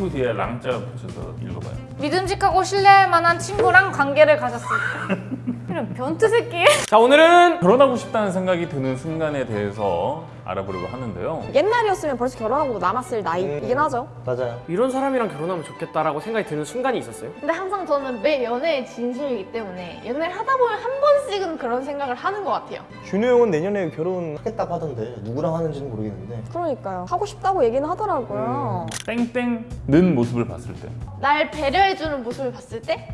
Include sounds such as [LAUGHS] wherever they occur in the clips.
친구 뒤에 랑자 붙여서 읽어봐요. 믿음직하고 신뢰할 만한 친구랑 관계를 가졌을 때 [LAUGHS] 이런 변태 새끼 [LAUGHS] 자 오늘은 결혼하고 싶다는 생각이 드는 순간에 대해서 알아보려고 하는데요. 옛날이었으면 벌써 결혼하고 남았을 나이이긴 하죠. 맞아요. 이런 사람이랑 결혼하면 좋겠다라고 생각이 드는 순간이 있었어요? 근데 항상 저는 매 연애의 진심이기 때문에 연애를 하다 보면 한 번씩은 그런 생각을 하는 것 같아요. 준호 형은 내년에 결혼하겠다고 하던데 누구랑 하는지는 모르겠는데 그러니까요. 하고 싶다고 얘기는 하더라고요. 땡땡 는 모습을 봤을 때. 날 배려해주는 모습을 봤을 때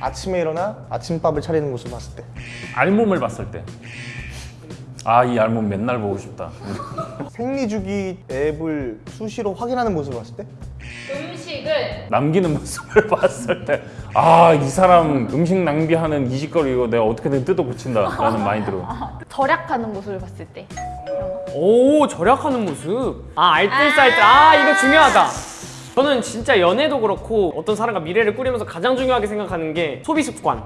아침에 일어나 아침밥을 차리는 모습 봤을 때 알몸을 봤을 때. 아, 이 알몸 맨날 보고 싶다. 생리주기 앱을 수시로 확인하는 모습 봤을 때 음식을 남기는 [LAUGHS] 모습을 봤을 때. 아, 이 사람 음식 낭비하는 이 짓거리 이거 내가 어떻게든 뜯어 고친다. 라는 마인드로. [LAUGHS] 절약하는 모습을 봤을 때 오 절약하는 모습 아 알뜰살뜰 아 이거 중요하다 저는 진짜 연애도 그렇고 어떤 사람과 미래를 꾸리면서 가장 중요하게 생각하는 게 소비 습관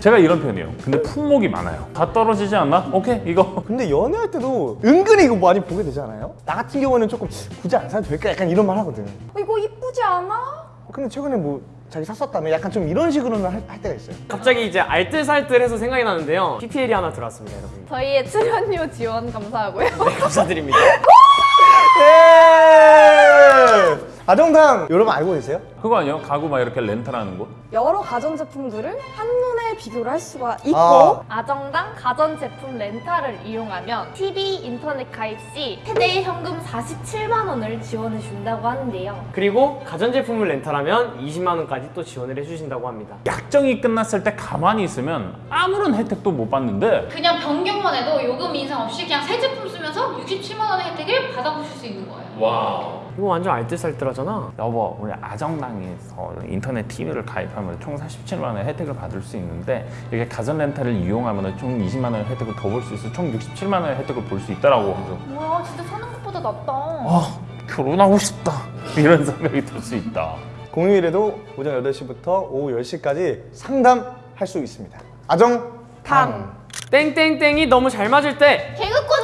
제가 이런 편이에요. 근데 품목이 많아요. 다 떨어지지 않나? 오케이, 이거. [LAUGHS] 근데 연애할 때도 은근히 이거 많이 보게 되지 않아요? 나 같은 경우는 조금 굳이 안 사도 될까? 약간 이런 말 하거든 어, 이거 이쁘지 않아? 근데 최근에 뭐 자기 샀었다며 약간 좀 이런 식으로는 할, 할 때가 있어요 갑자기 이제 알뜰살뜰해서 생각이 나는데요 PPL이 하나 들어왔습니다 여러분 저희의 출연료 지원 감사하고요. 네, 감사드립니다 [LAUGHS] 예! 아정당 여러분 알고 계세요? 그거 아니에요? 가구 막 이렇게 렌탈하는 곳? 여러 가전제품들을 한눈에 비교를 할 수가 있고 아. 아정당 가전제품 렌탈을 이용하면 TV 인터넷 가입 시 최대 현금 47만 원을 지원해 준다고 하는데요. 그리고 가전제품을 렌탈하면 20만 원까지 또 지원을 해주신다고 합니다 약정이 끝났을 때 가만히 있으면 아무런 혜택도 못 받는데 그냥 변경만 해도 요금 인상 없이 그냥 새 제품 쓰면서 67만 원의 혜택을 받아보실 수 있는 거예요 와 이거 완전 알뜰살뜰하잖아. 여보 우리 아정당에서 인터넷 TV를 가입하면 총 47만 원의 혜택을 받을 수 있는데 이게 가전 렌탈을 이용하면 총 20만 원의 혜택을 더 볼 수 있어. 총 67만 원의 혜택을 볼 수 있다라고 하죠 뭐야 진짜 사는 것보다 낫다. 아 결혼하고 싶다. 이런 생각이 들 수 있다. 공휴일에도 오전 8시부터 오후 10시까지 상담할 수 있습니다. 아정당. 땡땡땡이 너무 잘 맞을 때. 개그 코드!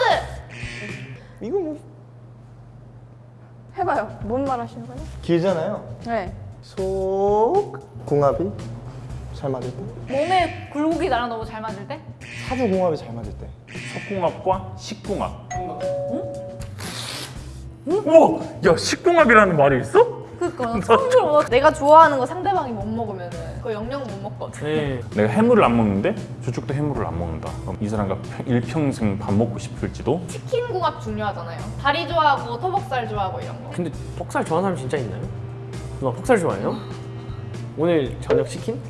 이거 뭐 해봐요. 뭔 말 하시는 거예요? 길잖아요 네. 뭐 속궁합이 잘 맞을 때 몸에 굴곡이 나랑 너무 잘 맞을 때? 사주 궁합이 잘 맞을 때 석궁합과 식궁합 우와 야 식궁합이라는 말이 있어? 그니까 [LAUGHS] 처음 들어. 내가 좋아하는 거 상대방이 못 먹으면 그거 영영 못 먹거든. 네. 내가 해물을 안 먹는데 저쪽도 해물을 안 먹는다 그럼 이 사람과 일평생 밥 먹고 싶을지도 치킨 궁합 중요하잖아요. 다리 좋아하고 토복살 좋아하고 이런 거. 근데 퍽살 좋아하는 사람 진짜 있나요? 누나 퍽살 좋아해요? 오늘 저녁 치킨?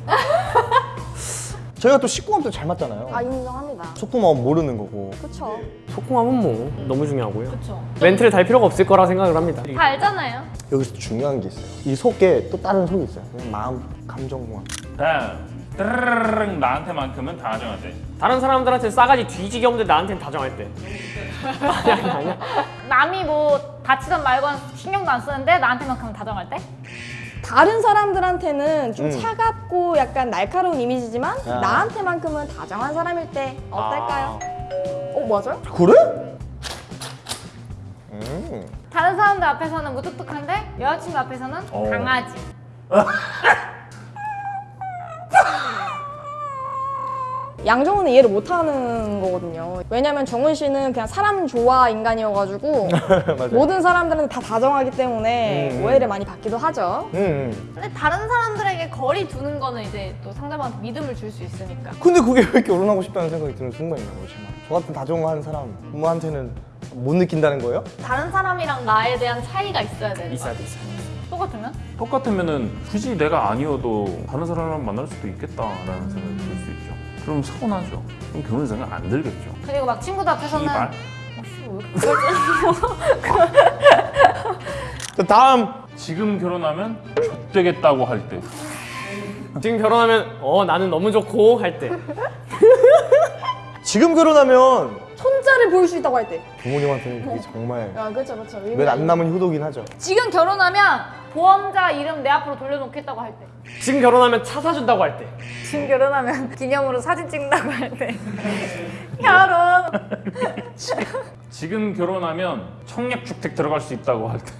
저희가 또 식궁합도 잘 맞잖아요 아 인정합니다. 속궁합 모르는 거고 그쵸. 소kum합은 뭐 너무 중요하고요 그쵸. 멘트를 달 필요가 없을 거라 생각을 합니다 다 알잖아요. 여기서 중요한 게 있어요 이 속에 또 다른 속이 있어요 그냥 마음 감정궁합 다음 따르르르 나한테만큼은 다 정하지 다른 사람들한테 싸가지 뒤지게 없는데 나한테는 다 정할 때 아니 아니 아니야 남이 뭐 다치던 말건 신경도 안 쓰는데 나한테만큼은 다 정할 때? 다른 사람들한테는 좀 음. 차갑고 약간 날카로운 이미지지만 아. 나한테만큼은 다정한 사람일 때 어떨까요? 어 맞아요? 그래? 음. 다른 사람들 앞에서는 무뚝뚝한데 여자친구 앞에서는 어. 강아지 [LAUGHS] 양정훈은 이해를 못하는 거거든요. 왜냐면 정훈 씨는 그냥 사람 좋아 인간이어가지고 [LAUGHS] 모든 사람들은 다 다정하기 때문에 음. 오해를 많이 받기도 하죠. 음, 음. 근데 다른 사람들에게 거리 두는 거는 이제 또 상대방한테 믿음을 줄 수 있으니까. 근데 그게 왜 결혼하고 싶다는 생각이 드는 순간이냐고 정말 저 같은 다정한 사람한테는 못 느낀다는 거예요? 다른 사람이랑 나에 대한 차이가 있어야 되는 거야. 돼 있어야 돼 똑같으면? 똑같으면 은 굳이 내가 아니어도 다른 사람을 만날 수도 있겠다라는 생각이 들 수 있죠 그럼 서운하죠. 그럼 결혼 생각 안 들겠죠. 그리고 막 친구들 앞에서는 이발. 어, 다음. 지금 결혼하면 좆되겠다고 할 때. 지금 결혼하면 어 나는 너무 좋고 할 때. 지금 결혼하면 손자를 보일 수 있다고 할 때. 부모님한테는 그게 정말 아 그렇죠 그렇죠. 몇안 남은 효도긴 하죠 지금 결혼하면 보험자 이름 내 앞으로 돌려놓겠다고 할 때. 지금 결혼하면 차 사준다고 할 때 지금 결혼하면 [LAUGHS] 기념으로 사진 찍는다고 할 때. [LAUGHS] 결혼. [LAUGHS] 지금 결혼하면 청약주택 들어갈 수 있다고 할 때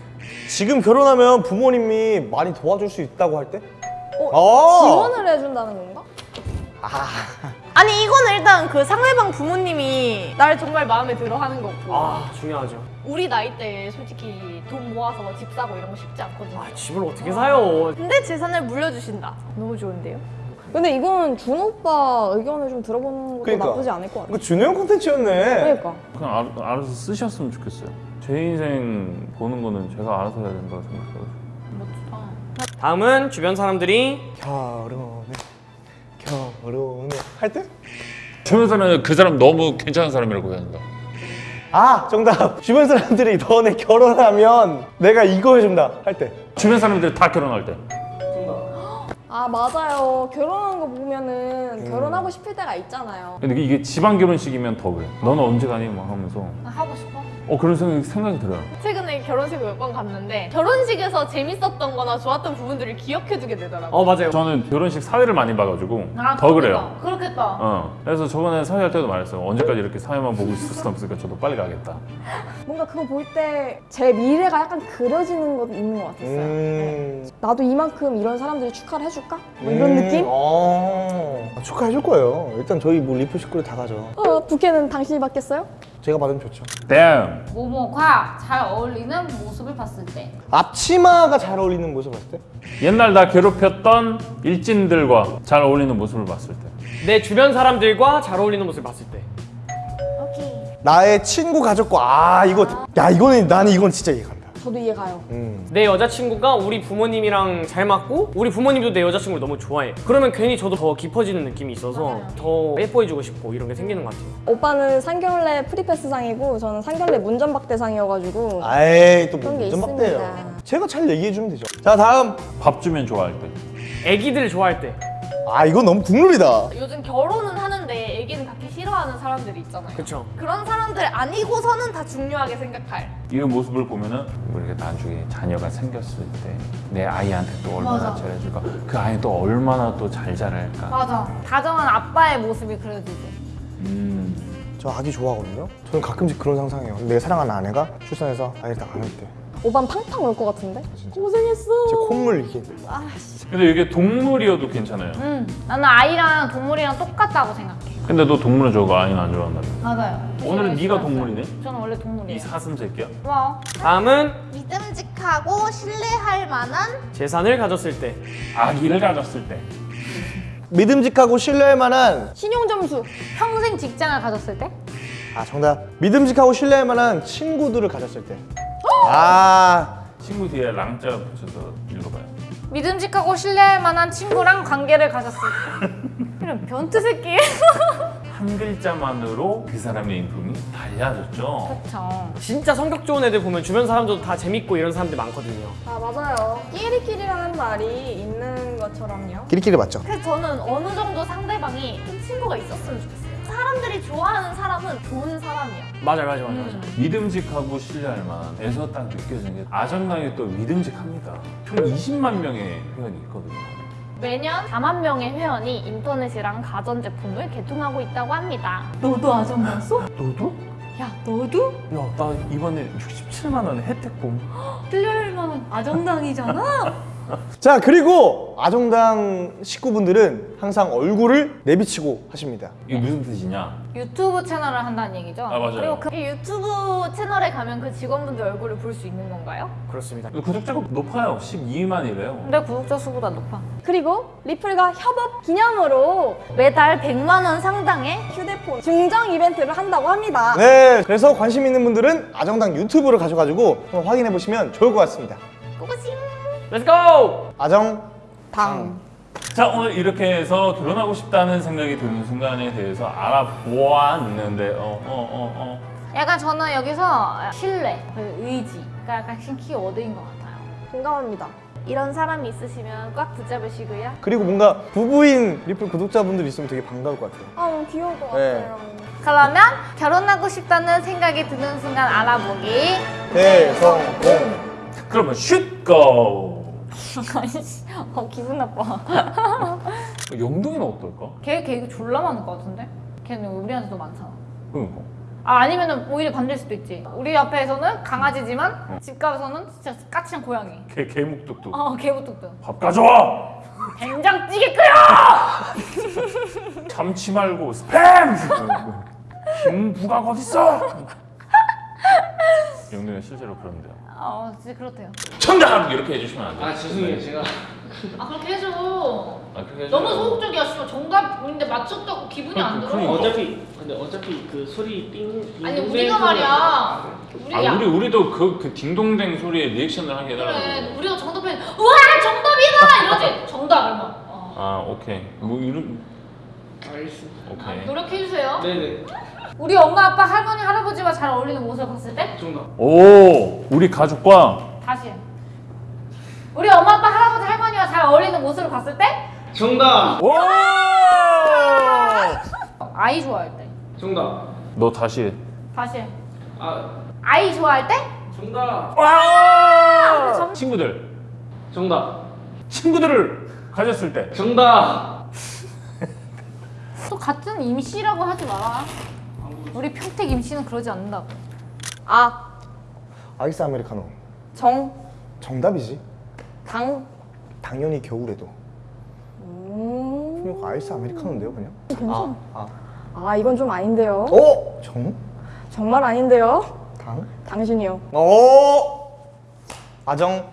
지금 결혼하면 부모님이 많이 도와줄 수 있다고 할 때? 어, 어. 지원을 해준다는 건가? 아 니 이거는 일단 그 상대방 부모님이 날 정말 마음에 들어 하는 거고 아 중요하죠. 우리 나이 때 솔직히 돈 모아서 집 사고 이런 거 쉽지 않거든요. 아 집을 어떻게 사요? 근데 재산을 물려주신다. 너무 좋은데요? 근데 이건 준호 오빠 의견을 좀 들어보는 것도 그러니까. 나쁘지 않을 것 같아. 이거 준영 콘텐츠였네. 그러니까. 그냥 알, 알아서 쓰셨으면 좋겠어요. 제 인생 보는 거는 제가 알아서 해야 된다고 생각해요. 멋지다. 다음은 주변 사람들이 결혼 할 때? 주변 사람은 그 사람 너무 괜찮은 사람이라고 해야 된다. 아 정답. 주변 사람들이 너네 결혼하면 내가 이거 해준다 할 때. 주변 사람들 다 결혼할 때. 아 맞아요. 결혼한 거 보면은 음. 결혼하고 싶을 때가 있잖아요. 근데 이게 지방 결혼식이면 더 그래. 너는 언제 가니? 막 하면서 나 하고 싶어? 어 그런 생각이, 생각이 들어요. 최근에 결혼식 몇번 갔는데 결혼식에서 재밌었던 거나 좋았던 부분들을 기억해두게 되더라고. 어 맞아요. 저는 결혼식 사회를 많이 봐가지고 아, 더 그래요. 그렇겠다. 그렇겠다. 어. 그래서 저번에 사회 할 때도 말했어요. 언제까지 이렇게 사회만 보고 있을 수는 없으니까 저도 빨리 가겠다. 뭔가 그거 볼 때 제 미래가 약간 그려지는 것 있는 것 같았어요. 음. 나도 이만큼 이런 사람들이 축하를 해줄까? 뭐 이런 느낌? 어. 아, 축하해줄 거예요. 일단 저희 뭐 리프 식구들 다 가죠. 어, 부케는 당신이 받겠어요? 제가 받으면 좋죠. 다음. 모모과 잘 어울리는 모습을 봤을 때. 앞치마가 잘 어울리는 모습 봤을 때? 옛날 나 괴롭혔던 일진들과 잘 어울리는 모습을 봤을 때. 내 주변 사람들과 잘 어울리는 모습을 봤을 때. 오케이. 나의 친구 가족과 아 이거 야 이거는 나는 이건 진짜 이해간다. 저도 이해가요. 음. 내 여자친구가 우리 부모님이랑 잘 맞고 우리 부모님도 내 여자친구를 너무 좋아해. 그러면 괜히 저도 더 깊어지는 느낌이 있어서 더 예뻐해주고 싶고 이런 게 생기는 것 같아요. 오빠는 상견례 프리패스상이고 저는 상견례 문전박대상이어가지고 아이 또 그런 게 무슨 막대요. 있습니다. 제가 잘 얘기해 주면 되죠. 자 다음. 밥 주면 좋아할 때. 애기들 좋아할 때. 아 이건 너무 국룰이다. 요즘 결혼은 하는데 싫어하는 사람들이 있잖아요. 그쵸. 그런 사람들 아니고서는 다 중요하게 생각할. 이 모습을 보면은 우리가 나중에 자녀가 생겼을 때 내 아이한테 또 얼마나 맞아. 잘해줄까 그 아이 또 얼마나 또 잘 자랄까 맞아. 다정한 아빠의 모습이 그려지지. 음. 저 아기 좋아하거든요. 저는 가끔씩 그런 상상해요. 내 사랑하는 아내가 출산해서 아이를 딱 안을 때. 오반 팡팡 울 것 같은데? 고생했어. 제 콧물 이게 근데 이게 동물이어도 괜찮아요 응. 나는 아이랑 동물이랑 똑같다고 생각해. 근데 너 동물은 좋아하고 아이는 안 좋아한다며 맞아요. 오늘은 네가 동물이네? 저는 원래 이 동물이에요. 사슴 새끼야 와. 다음은 믿음직하고 신뢰할 만한 재산을 가졌을 때. 아기를 가졌을 때 믿음직하고 신뢰할 만한 신용 점수. 평생 직장을 가졌을 때? 아 정답 믿음직하고 신뢰할 만한 친구들을 가졌을 때. 아 친구 뒤에 랑자 붙여서 읽어봐요 믿음직하고 신뢰할 만한 친구랑 관계를 가졌을 때. 이런 변태 새끼. [LAUGHS] 한 글자만으로 그 사람의 인품이 달라졌죠 그쵸. 진짜 성격 좋은 애들 보면 주변 사람들도 다 재밌고 이런 사람들 많거든요. 아 맞아요. 끼리끼리라는 말이 있는 것처럼요. 끼리끼리 맞죠? 그래서 저는 어느 정도 상대방이 좀 친구가 있었으면 좋겠어요. 사람들이 좋아하는 사람은 좋은 사람이야. 맞아요, 맞아요, 맞아요. 맞아요. 믿음직하고 신뢰할 만에서 딱 느껴지는 게 아정당이 또 믿음직합니다 총 20만 명의 회원이 있거든요 매년 4만 명의 회원이 인터넷이랑 가전제품을 개통하고 있다고 합니다. 너도 아정 봤어? 너도? 야, 너도? 야 나 이번에 67만 원 혜택 봄 만한 아정당이잖아. [LAUGHS] 자 그리고 아정당 식구분들은 항상 얼굴을 내비치고 하십니다. 이게 무슨 뜻이냐 유튜브 채널을 한다는 얘기죠? 아, 맞아요. 그리고 그이 유튜브 채널에 가면 그 직원분들 얼굴을 볼 수 있는 건가요? 그렇습니다. 구독자가 높아요 12만이래요 근데 구독자 수보다 높아. 그리고 리플과 협업 기념으로 매달 100만 원 상당의 휴대폰 증정 이벤트를 한다고 합니다. 네, 그래서 관심 있는 분들은 아정당 유튜브를 가셔가지고 한번 확인해 보시면 좋을 것 같습니다. Let's go! 아정 당. 자 오늘 이렇게 해서 결혼하고 싶다는 생각이 드는 순간에 대해서 알아보았는데 어 어 어, 어. 약간 저는 여기서 신뢰, 그리고 의지가 약간 키워드인 것 같아요. 공감합니다. 이런 사람이 있으시면 꽉 붙잡으시고요. 그리고 뭔가 부부인 리플 구독자분들 있으면 되게 반가울 것 같아요. 아 너무 귀여울 것 네. 같아요. 그러면 결혼하고 싶다는 생각이 드는 순간 알아보기. 대성공. 그러면 슛 고 [LAUGHS] 어 기분 나빠. 영동이는 어떨까? 걔 걔 졸라 많을 것 같은데? 걔는 우리한테도 많잖아. 그러니까 아 아니면은 오히려 반대일 수도 있지. 우리 앞에서는 강아지지만 집 가서는 진짜 까칠한 고양이. 개 개목뚝뚝. 어 개부뚝뚝. 밥 가져와. 된장찌개 끓여! [LAUGHS] 참치 말고 스팸. [LAUGHS] 김부각 어딨어? 영동이 실제로 그런데요. 어 진짜 그렇대요. 정답 이렇게 해주시면 안 돼요. 아 죄송해요 제가 아 그렇게 해줘. 아, 그렇게 너무 해줘요. 소극적이야. 씨발 정답인데 맞췄다고 기분이 안 들어. 그러니까. 어차피 근데 어차피 그 소리 띵 아니 띵 우리가 소리가- 말이야. 우리 아 야, 우리 우리도 그 그 딩동댕 소리에 리액션을 하게 해달라고. 그래 우리가 정답해. 우와 정답이다 이러지. 정답 얼마? 어. 아 오케이. 뭐 이런 알겠습니다 아, 오케이. 노력해 주세요. 네네 우리 엄마 아빠 할머니 할아버지와 잘 어울리는 모습을 봤을 때 정답 오 우리 가족과 다시. 우리 엄마 아빠 할아버지 할머니와 잘 어울리는 모습을 봤을 때 정답 오. [LAUGHS] 아이 좋아할 때. 정답 너 다시. 다시. 아 아이 좋아할 때? 정답 와. 친구들 정답 친구들을 가졌을 때. 정답 또 같은 임씨라고 하지 마라. 우리 평택 임씨는 그러지 않는다고. 아, 아이스 아메리카노. 정, 정답이지. 당. 당연히 겨울에도. 음. 그냥 아이스 아메리카노인데요, 그냥? 괜찮아. 아, 아, 이건 좀 아닌데요. 아. 어? 정? 정말 아닌데요. 당? 당신이요. 어? 아정?